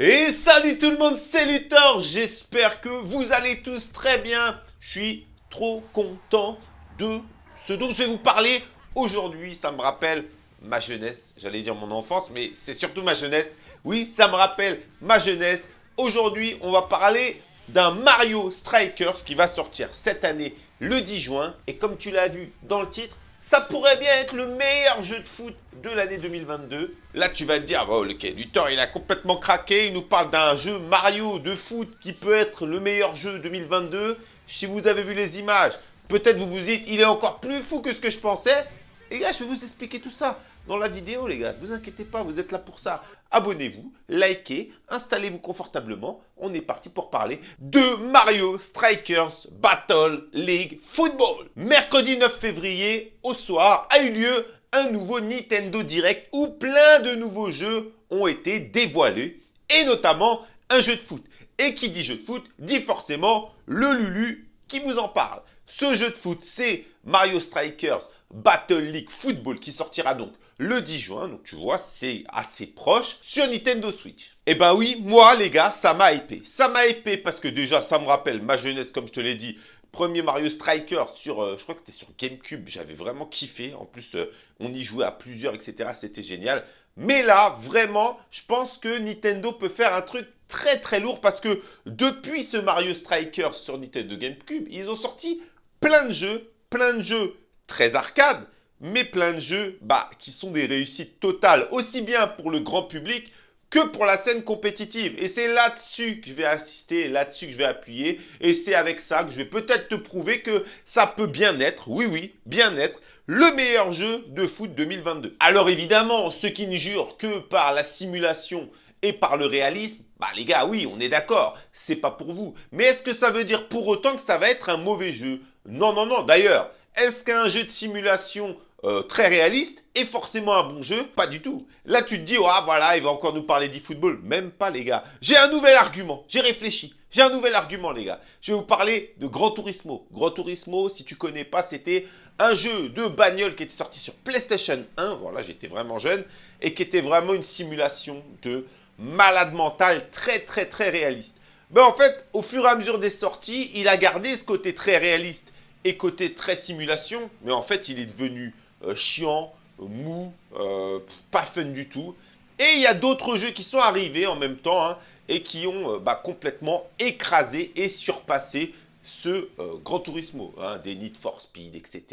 Et salut tout le monde, c'est Luthor J'espère que vous allez tous très bien. Je suis trop content de ce dont je vais vous parler aujourd'hui. Ça me rappelle ma jeunesse, j'allais dire mon enfance, mais c'est surtout ma jeunesse. Oui, ça me rappelle ma jeunesse. Aujourd'hui, on va parler d'un Mario Strikers qui va sortir cette année le 10 juin. Et comme tu l'as vu dans le titre, ça pourrait bien être le meilleur jeu de foot de l'année 2022. Là, tu vas te dire, oh, ok, Luthor, il a complètement craqué. Il nous parle d'un jeu Mario de foot qui peut être le meilleur jeu 2022. Si vous avez vu les images, peut-être vous vous dites, il est encore plus fou que ce que je pensais. Les gars, je vais vous expliquer tout ça dans la vidéo, les gars. Ne vous inquiétez pas, vous êtes là pour ça. Abonnez-vous, likez, installez-vous confortablement. On est parti pour parler de Mario Strikers Battle League Football. Mercredi 9 février, au soir, a eu lieu un nouveau Nintendo Direct où plein de nouveaux jeux ont été dévoilés. Et notamment un jeu de foot. Et qui dit jeu de foot, dit forcément le Lulu qui vous en parle. Ce jeu de foot, c'est Mario Strikers Battle League Football qui sortira donc le 10 juin. Donc tu vois, c'est assez proche sur Nintendo Switch. Et eh ben oui, moi les gars, ça m'a hypé. Ça m'a hypé parce que déjà, ça me rappelle ma jeunesse, comme je te l'ai dit. Premier Mario Striker sur, euh, je crois que c'était sur Gamecube, j'avais vraiment kiffé. En plus, euh, on y jouait à plusieurs, etc. C'était génial. Mais là, vraiment, je pense que Nintendo peut faire un truc très très lourd parce que depuis ce Mario Striker sur Nintendo GameCube, ils ont sorti plein de jeux, plein de jeux très arcade, mais plein de jeux bah, qui sont des réussites totales, aussi bien pour le grand public que pour la scène compétitive. Et c'est là-dessus que je vais assister, là-dessus que je vais appuyer. Et c'est avec ça que je vais peut-être te prouver que ça peut bien être, oui oui, bien être, le meilleur jeu de foot 2022. Alors évidemment, ceux qui ne jurent que par la simulation et par le réalisme, bah les gars, oui, on est d'accord, c'est pas pour vous. Mais est-ce que ça veut dire pour autant que ça va être un mauvais jeu Non, non, non. D'ailleurs, est-ce qu'un jeu de simulation euh, très réaliste est forcément un bon jeu? Pas du tout. Là, tu te dis, ah voilà, il va encore nous parler d'e-football. Même pas, les gars. J'ai un nouvel argument. J'ai réfléchi. J'ai un nouvel argument, les gars. Je vais vous parler de Gran Turismo. Gran Turismo, si tu connais pas, c'était un jeu de bagnole qui était sorti sur PlayStation 1. Voilà, j'étais vraiment jeune. Et qui était vraiment une simulation de malade mental très, très, très réaliste. Ben, en fait, au fur et à mesure des sorties, il a gardé ce côté très réaliste et côté très simulation, mais en fait, il est devenu euh, chiant, mou, euh, pas fun du tout. Et il y a d'autres jeux qui sont arrivés en même temps hein, et qui ont euh, bah, complètement écrasé et surpassé ce Grand Turismo, hein, des Need for Speed, etc.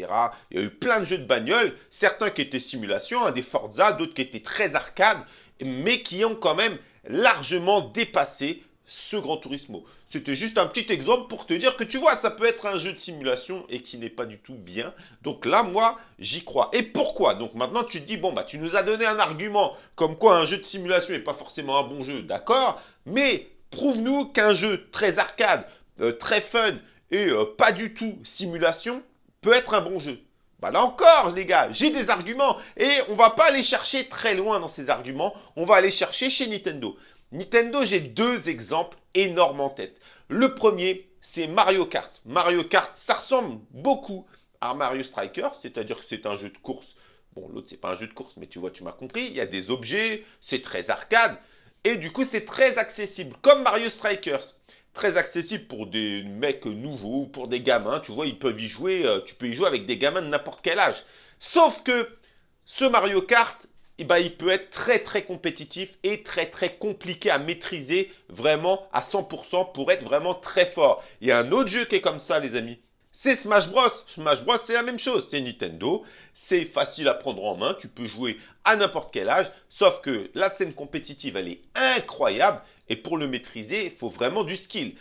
Il y a eu plein de jeux de bagnole, certains qui étaient simulation, hein, des Forza, d'autres qui étaient très arcade, mais qui ont quand même largement dépassé ce Grand Turismo. C'était juste un petit exemple pour te dire que tu vois, ça peut être un jeu de simulation et qui n'est pas du tout bien. Donc là, moi, j'y crois. Et pourquoi? Donc maintenant, tu te dis, bon, bah, tu nous as donné un argument comme quoi un jeu de simulation n'est pas forcément un bon jeu, d'accord Mais prouve-nous qu'un jeu très arcade, euh, très fun et euh, pas du tout simulation peut être un bon jeu. Bah là encore, les gars, j'ai des arguments et on va pas aller chercher très loin dans ces arguments, on va aller chercher chez Nintendo. Nintendo, j'ai deux exemples énormes en tête. Le premier, c'est Mario Kart. Mario Kart, ça ressemble beaucoup à Mario Strikers, c'est-à-dire que c'est un jeu de course. Bon, l'autre, c'est pas un jeu de course, mais tu vois, tu m'as compris. Il y a des objets, c'est très arcade. Et du coup, c'est très accessible, comme Mario Strikers. Très accessible pour des mecs nouveaux, pour des gamins. Tu vois, ils peuvent y jouer, euh, tu peux y jouer avec des gamins de n'importe quel âge. Sauf que ce Mario Kart, eh ben, il peut être très très compétitif et très très compliqué à maîtriser vraiment à 100% pour être vraiment très fort. Il y a un autre jeu qui est comme ça les amis. C'est Smash Bros. Smash Bros c'est la même chose, c'est Nintendo, c'est facile à prendre en main, tu peux jouer à n'importe quel âge, sauf que la scène compétitive elle est incroyable et pour le maîtriser il faut vraiment du skill.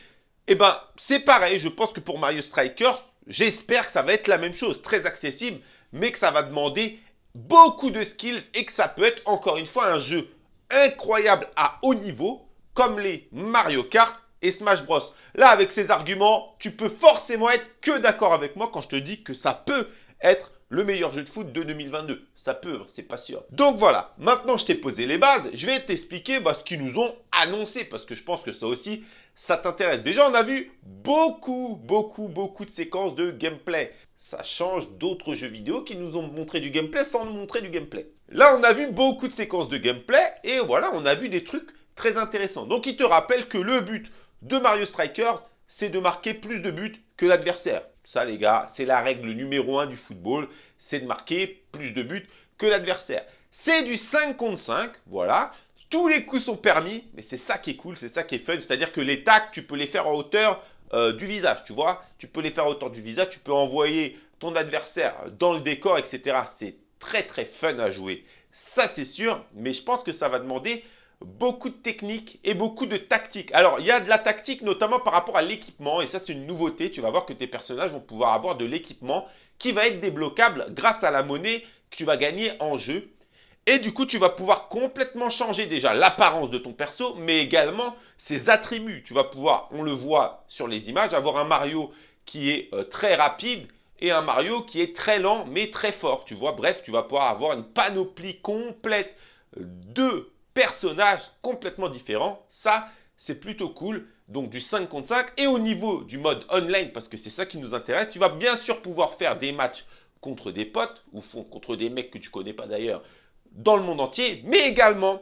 Eh ben c'est pareil, je pense que pour Mario Strikers, j'espère que ça va être la même chose, très accessible, mais que ça va demander beaucoup de skills et que ça peut être encore une fois un jeu incroyable à haut niveau comme les Mario Kart et Smash Bros. Là, avec ces arguments, tu peux forcément être que d'accord avec moi quand je te dis que ça peut être le meilleur jeu de foot de 2022. Ça peut, hein, c'est pas sûr. Donc voilà, maintenant je t'ai posé les bases, je vais t'expliquer bah, ce qu'ils nous ont annoncé parce que je pense que ça aussi, ça t'intéresse. Déjà, on a vu beaucoup, beaucoup, beaucoup de séquences de gameplay. Ça change d'autres jeux vidéo qui nous ont montré du gameplay sans nous montrer du gameplay. Là, on a vu beaucoup de séquences de gameplay et voilà, on a vu des trucs très intéressant. Donc, il te rappelle que le but de Mario Striker, c'est de marquer plus de buts que l'adversaire. Ça, les gars, c'est la règle numéro 1 du football, c'est de marquer plus de buts que l'adversaire. C'est du 5 contre 5, voilà. Tous les coups sont permis, mais c'est ça qui est cool, c'est ça qui est fun. C'est-à-dire que les tacs, tu peux les faire en hauteur euh, du visage, tu vois. Tu peux les faire en hauteur du visage, tu peux envoyer ton adversaire dans le décor, etc. C'est très très fun à jouer. Ça, c'est sûr, mais je pense que ça va demander beaucoup de technique et beaucoup de tactique. Alors, il y a de la tactique, notamment par rapport à l'équipement, et ça, c'est une nouveauté. Tu vas voir que tes personnages vont pouvoir avoir de l'équipement qui va être débloquable grâce à la monnaie que tu vas gagner en jeu. Et du coup, tu vas pouvoir complètement changer déjà l'apparence de ton perso, mais également ses attributs. Tu vas pouvoir, on le voit sur les images, avoir un Mario qui est euh, très rapide et un Mario qui est très lent mais très fort. Tu vois, bref, tu vas pouvoir avoir une panoplie complète de personnages complètement différents. Ça, c'est plutôt cool. Donc du 5 contre 5. Et au niveau du mode online, parce que c'est ça qui nous intéresse, tu vas bien sûr pouvoir faire des matchs contre des potes ou contre des mecs que tu connais pas d'ailleurs dans le monde entier, mais également,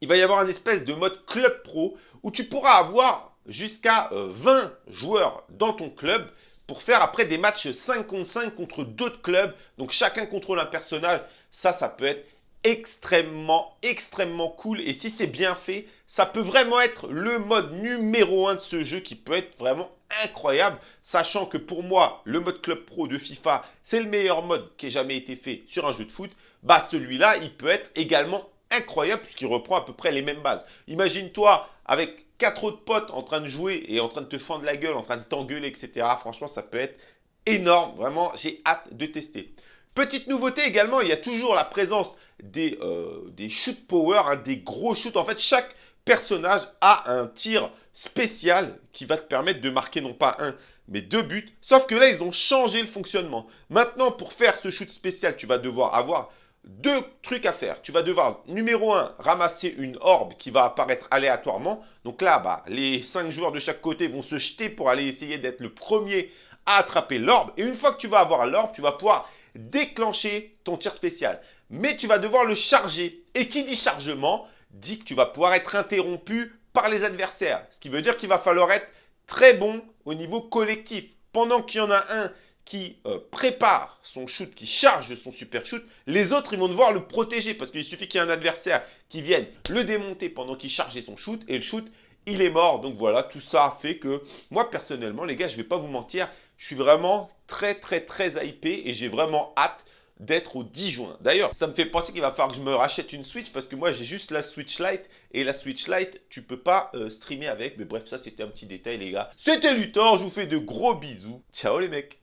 il va y avoir un espèce de mode club pro où tu pourras avoir jusqu'à 20 euh, joueurs dans ton club pour faire après des matchs 5 contre 5 contre d'autres clubs. Donc chacun contrôle un personnage. Ça, ça peut être extrêmement, extrêmement cool. Et si c'est bien fait, ça peut vraiment être le mode numéro 1 de ce jeu qui peut être vraiment incroyable. Sachant que pour moi, le mode Club Pro de FIFA, c'est le meilleur mode qui ait jamais été fait sur un jeu de foot bah celui-là, il peut être également incroyable puisqu'il reprend à peu près les mêmes bases. Imagine-toi avec quatre autres potes en train de jouer et en train de te fendre la gueule, en train de t'engueuler, etc. Franchement, ça peut être énorme. Vraiment, j'ai hâte de tester. Petite nouveauté également, il y a toujours la présence des, euh, shoot power, hein, des gros shoots. En fait, chaque personnage a un tir spécial qui va te permettre de marquer non pas un, mais deux buts. Sauf que là, ils ont changé le fonctionnement. Maintenant, pour faire ce shoot spécial, tu vas devoir avoir deux trucs à faire. Tu vas devoir, numéro un, ramasser une orbe qui va apparaître aléatoirement. Donc là, bah, les cinq joueurs de chaque côté vont se jeter pour aller essayer d'être le premier à attraper l'orbe. Et une fois que tu vas avoir l'orbe, tu vas pouvoir déclencher ton tir spécial. Mais tu vas devoir le charger. Et qui dit chargement, dit que tu vas pouvoir être interrompu par les adversaires. Ce qui veut dire qu'il va falloir être très bon au niveau collectif. Pendant qu'il y en a un qui euh, prépare son shoot, qui charge son super shoot, les autres ils vont devoir le protéger parce qu'il suffit qu'il y ait un adversaire qui vienne le démonter pendant qu'il chargeait son shoot et le shoot il est mort. Donc voilà, tout ça fait que moi personnellement les gars, je ne vais pas vous mentir, je suis vraiment très très très hypé et j'ai vraiment hâte d'être au 10 juin. D'ailleurs, ça me fait penser qu'il va falloir que je me rachète une Switch parce que moi j'ai juste la Switch Lite et la Switch Lite, tu peux pas euh, streamer avec. Mais bref, ça c'était un petit détail les gars. C'était Luthor, je vous fais de gros bisous. Ciao les mecs